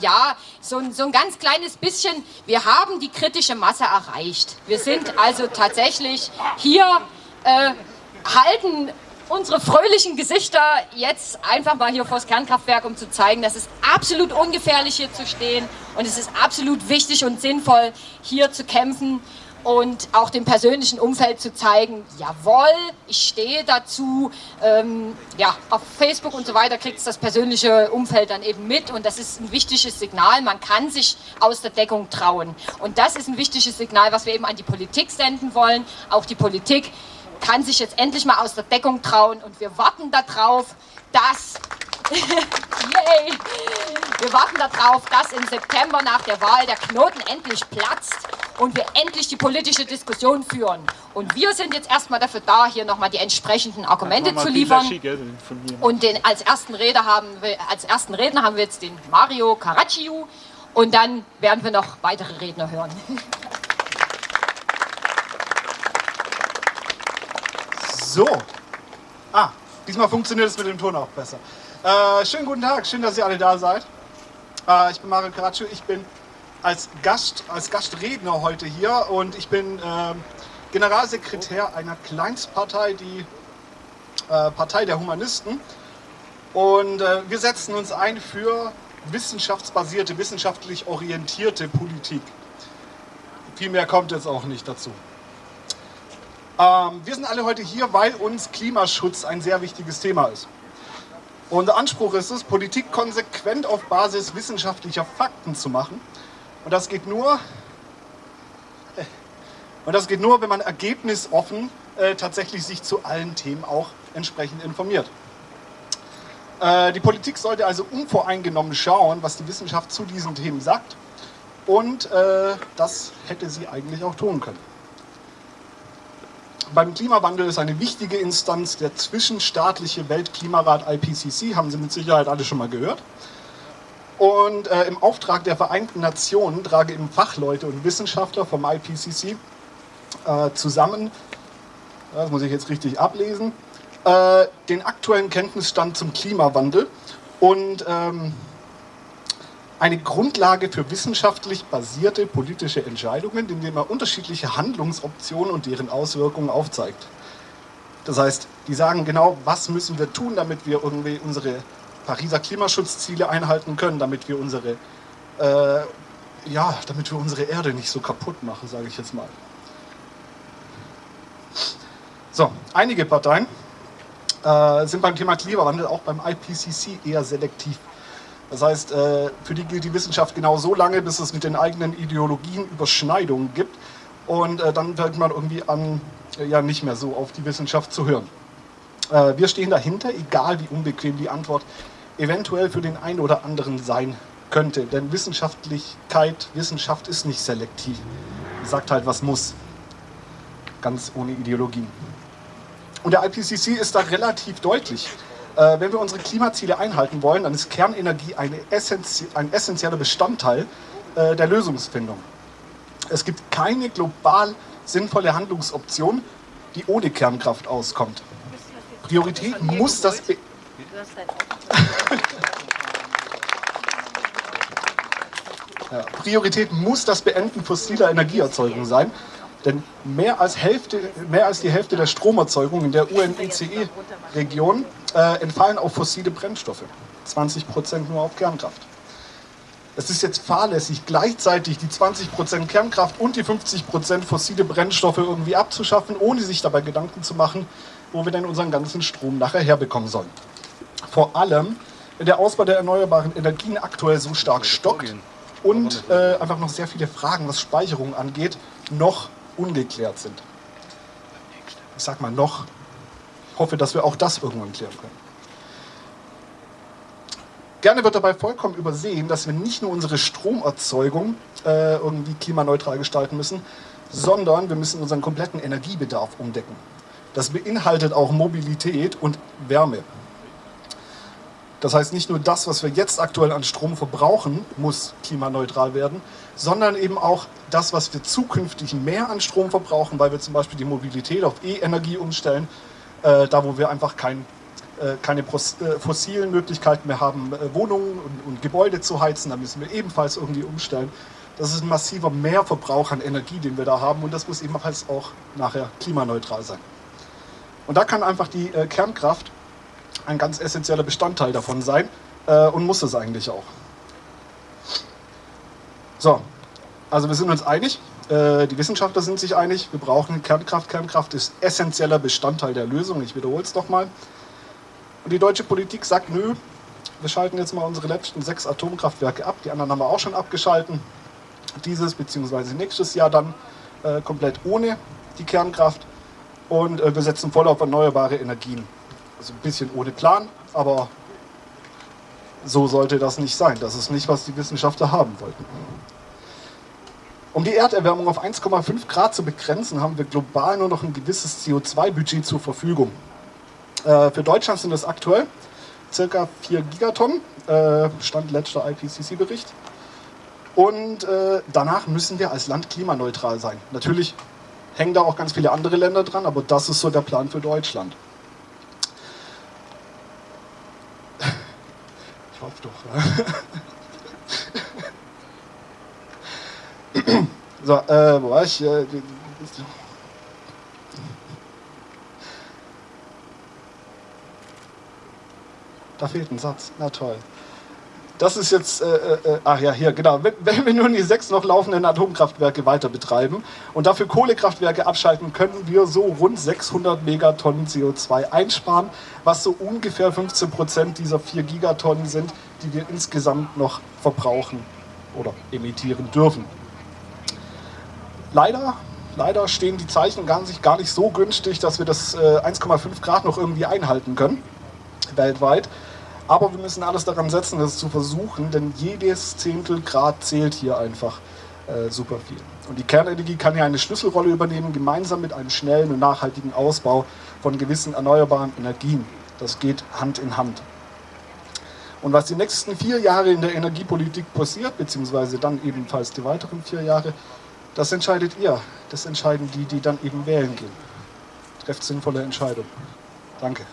ja, so, so ein ganz kleines bisschen, wir haben die kritische Masse erreicht. Wir sind also tatsächlich hier, äh, halten unsere fröhlichen Gesichter jetzt einfach mal hier vors Kernkraftwerk, um zu zeigen, dass es absolut ungefährlich hier zu stehen. Und es ist absolut wichtig und sinnvoll, hier zu kämpfen und auch dem persönlichen Umfeld zu zeigen, jawohl, ich stehe dazu, ähm, ja, auf Facebook und so weiter kriegt es das persönliche Umfeld dann eben mit und das ist ein wichtiges Signal, man kann sich aus der Deckung trauen. Und das ist ein wichtiges Signal, was wir eben an die Politik senden wollen, auch die Politik kann sich jetzt endlich mal aus der Deckung trauen und wir warten darauf, dass Yay! Wir warten darauf, dass im September nach der Wahl der Knoten endlich platzt und wir endlich die politische Diskussion führen. Und wir sind jetzt erstmal dafür da, hier nochmal die entsprechenden Argumente zu liefern. Und den, als, ersten Redner haben wir, als ersten Redner haben wir jetzt den Mario Caracciu und dann werden wir noch weitere Redner hören. So. Ah, diesmal funktioniert es mit dem Ton auch besser. Äh, schönen guten Tag, schön, dass ihr alle da seid. Äh, ich bin Mario Caraccio, ich bin als Gast, als Gastredner heute hier und ich bin äh, Generalsekretär einer Kleinstpartei, die äh, Partei der Humanisten. Und äh, wir setzen uns ein für wissenschaftsbasierte, wissenschaftlich orientierte Politik. Viel mehr kommt jetzt auch nicht dazu. Ähm, wir sind alle heute hier, weil uns Klimaschutz ein sehr wichtiges Thema ist. Unser Anspruch ist es, Politik konsequent auf Basis wissenschaftlicher Fakten zu machen. Und das geht nur, und das geht nur wenn man ergebnisoffen äh, tatsächlich sich zu allen Themen auch entsprechend informiert. Äh, die Politik sollte also unvoreingenommen schauen, was die Wissenschaft zu diesen Themen sagt. Und äh, das hätte sie eigentlich auch tun können beim Klimawandel ist eine wichtige Instanz der zwischenstaatliche Weltklimarat IPCC, haben Sie mit Sicherheit alle schon mal gehört. Und äh, im Auftrag der Vereinten Nationen trage eben Fachleute und Wissenschaftler vom IPCC äh, zusammen, das muss ich jetzt richtig ablesen, äh, den aktuellen Kenntnisstand zum Klimawandel und ähm, eine Grundlage für wissenschaftlich basierte politische Entscheidungen, indem er unterschiedliche Handlungsoptionen und deren Auswirkungen aufzeigt. Das heißt, die sagen genau, was müssen wir tun, damit wir irgendwie unsere Pariser Klimaschutzziele einhalten können, damit wir unsere, äh, ja, damit wir unsere Erde nicht so kaputt machen, sage ich jetzt mal. So, einige Parteien äh, sind beim Thema Klimawandel auch beim IPCC eher selektiv das heißt, äh, für die gilt die Wissenschaft genau so lange, bis es mit den eigenen Ideologien Überschneidungen gibt. Und äh, dann fängt man irgendwie an, äh, ja nicht mehr so auf die Wissenschaft zu hören. Wir stehen dahinter, egal wie unbequem die Antwort eventuell für den einen oder anderen sein könnte. Denn Wissenschaftlichkeit, Wissenschaft ist nicht selektiv. Sagt halt, was muss. Ganz ohne Ideologien. Und der IPCC ist da relativ deutlich. Äh, wenn wir unsere Klimaziele einhalten wollen, dann ist Kernenergie essentie ein essentieller Bestandteil äh, der Lösungsfindung. Es gibt keine global sinnvolle Handlungsoption, die ohne Kernkraft auskommt. Priorität muss das... ja, Priorität muss das Beenden fossiler Energieerzeugung sein. Denn mehr als, Hälfte, mehr als die Hälfte der Stromerzeugung in der UNECE-Region äh, entfallen auf fossile Brennstoffe. 20 Prozent nur auf Kernkraft. Es ist jetzt fahrlässig, gleichzeitig die 20 Prozent Kernkraft und die 50 Prozent fossile Brennstoffe irgendwie abzuschaffen, ohne sich dabei Gedanken zu machen, wo wir denn unseren ganzen Strom nachher herbekommen sollen. Vor allem, wenn der Ausbau der erneuerbaren Energien aktuell so stark stockt und äh, einfach noch sehr viele Fragen, was Speicherung angeht, noch ungeklärt sind. Ich sag mal noch. Ich hoffe, dass wir auch das irgendwann klären können. Gerne wird dabei vollkommen übersehen, dass wir nicht nur unsere Stromerzeugung äh, irgendwie klimaneutral gestalten müssen, sondern wir müssen unseren kompletten Energiebedarf umdecken. Das beinhaltet auch Mobilität und Wärme. Das heißt, nicht nur das, was wir jetzt aktuell an Strom verbrauchen, muss klimaneutral werden, sondern eben auch das, was wir zukünftig mehr an Strom verbrauchen, weil wir zum Beispiel die Mobilität auf E-Energie umstellen, äh, da wo wir einfach kein äh, keine äh, fossilen Möglichkeiten mehr haben, äh, Wohnungen und, und Gebäude zu heizen. Da müssen wir ebenfalls irgendwie umstellen. Das ist ein massiver Mehrverbrauch an Energie, den wir da haben und das muss ebenfalls auch nachher klimaneutral sein. Und da kann einfach die äh, Kernkraft ein ganz essentieller Bestandteil davon sein äh, und muss es eigentlich auch. So, also wir sind uns einig, äh, die Wissenschaftler sind sich einig, wir brauchen Kernkraft. Kernkraft ist essentieller Bestandteil der Lösung, ich wiederhole es nochmal. Und die deutsche Politik sagt, nö, wir schalten jetzt mal unsere letzten sechs Atomkraftwerke ab, die anderen haben wir auch schon abgeschalten. Dieses bzw. nächstes Jahr dann äh, komplett ohne die Kernkraft und äh, wir setzen voll auf erneuerbare Energien. Also ein bisschen ohne Plan, aber so sollte das nicht sein. Das ist nicht, was die Wissenschaftler haben wollten. Um die Erderwärmung auf 1,5 Grad zu begrenzen, haben wir global nur noch ein gewisses CO2-Budget zur Verfügung. Äh, für Deutschland sind es aktuell ca. 4 Gigatonnen, äh, Stand letzter IPCC-Bericht. Und äh, danach müssen wir als Land klimaneutral sein. Natürlich hängen da auch ganz viele andere Länder dran, aber das ist so der Plan für Deutschland. Ich hoffe doch. So, äh, wo war ich? Da fehlt ein Satz. Na toll. Das ist jetzt, äh, äh, ach ja, hier, genau. Wenn wir nun die sechs noch laufenden Atomkraftwerke weiter betreiben und dafür Kohlekraftwerke abschalten, können wir so rund 600 Megatonnen CO2 einsparen, was so ungefähr 15 Prozent dieser 4 Gigatonnen sind, die wir insgesamt noch verbrauchen oder emittieren dürfen. Leider, leider stehen die Zeichen gar nicht, gar nicht so günstig, dass wir das äh, 1,5 Grad noch irgendwie einhalten können, weltweit. Aber wir müssen alles daran setzen, das zu versuchen, denn jedes Zehntel Grad zählt hier einfach äh, super viel. Und die Kernenergie kann hier eine Schlüsselrolle übernehmen, gemeinsam mit einem schnellen und nachhaltigen Ausbau von gewissen erneuerbaren Energien. Das geht Hand in Hand. Und was die nächsten vier Jahre in der Energiepolitik passiert, beziehungsweise dann ebenfalls die weiteren vier Jahre, das entscheidet ihr. Das entscheiden die, die dann eben wählen gehen. Trefft sinnvolle Entscheidungen. Danke.